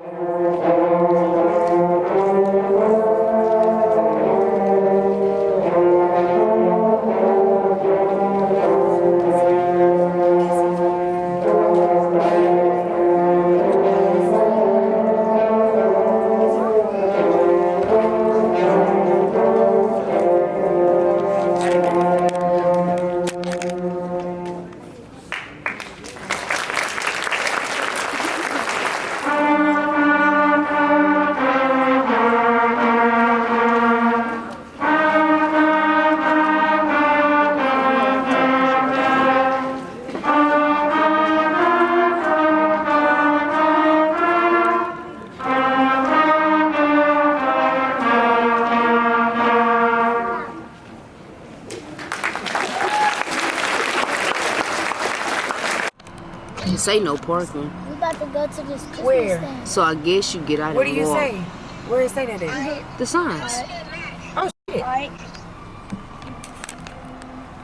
It say no parking. We about to go to this Christmas Where? thing. So I guess you get out of here. What do you walk. say? Where is say that at? The signs. Oh shit. Alright.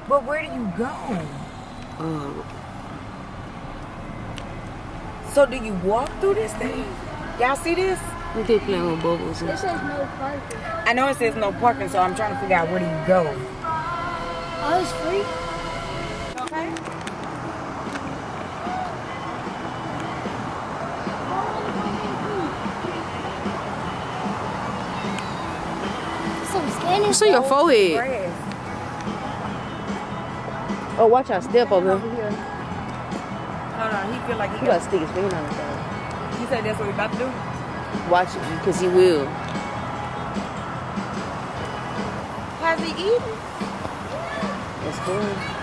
But where do you go? Uh, So do you walk through this thing? Y'all see this? we did playing with bubbles and This says no parking. I know it says no parking, so I'm trying to figure out where do you go. Oh, it's free? Okay. Some scanning. See your forehead. Grass. Oh, watch out, step over Over here. here. Hold on, he feel like he He got. gotta stick his finger on the thing. He said that's what we about to do. Watch it, because he will. Has he eaten? That's cool.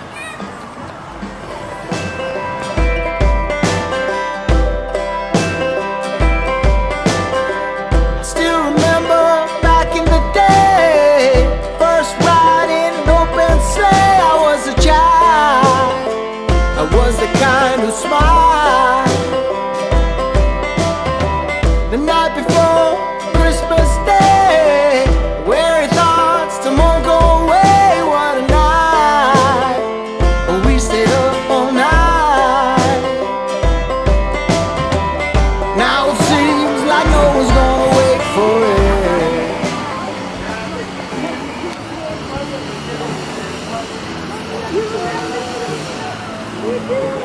The kind who smiled. It's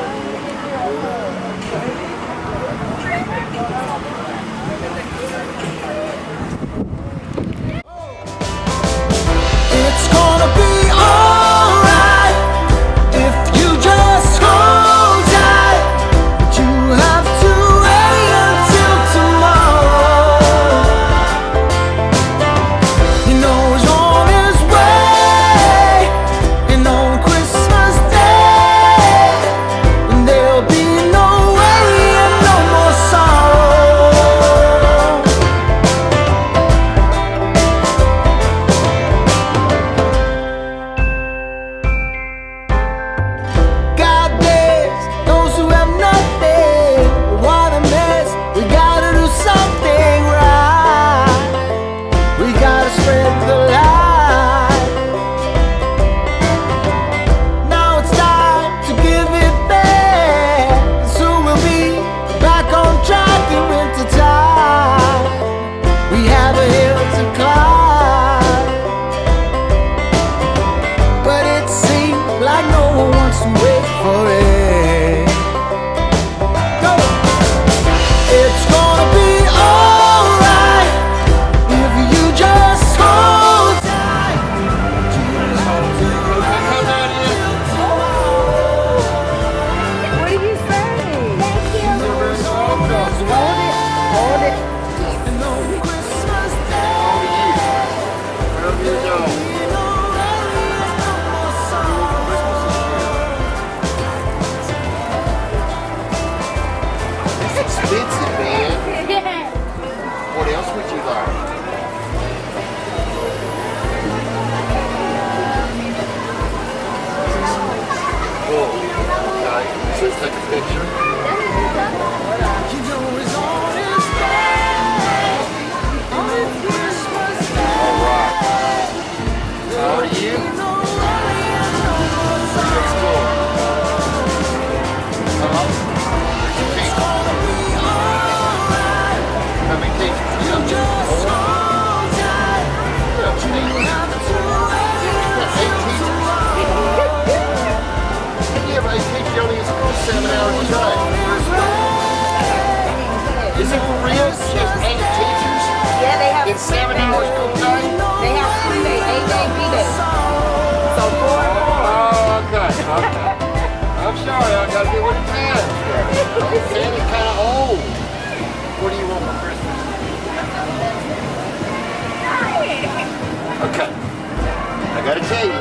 picture. Is it for real? Just eight teachers Yeah, they have in seven hours a day? They have three day, eight day, B day. So four. Oh, okay, okay. I'm sorry, I gotta get with the times. Santa's kinda old. What do you want for Christmas? Okay. I gotta tell you,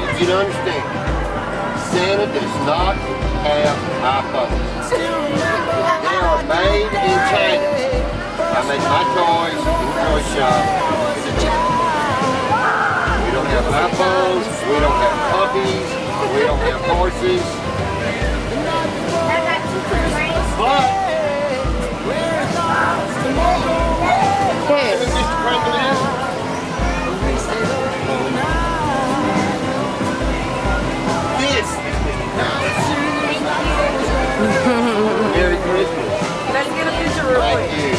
you need to understand, Santa does not have iPhones are made in China. I make my toys in toy shop. We don't have apples. we don't have puppies, we don't have horses. But Thank you.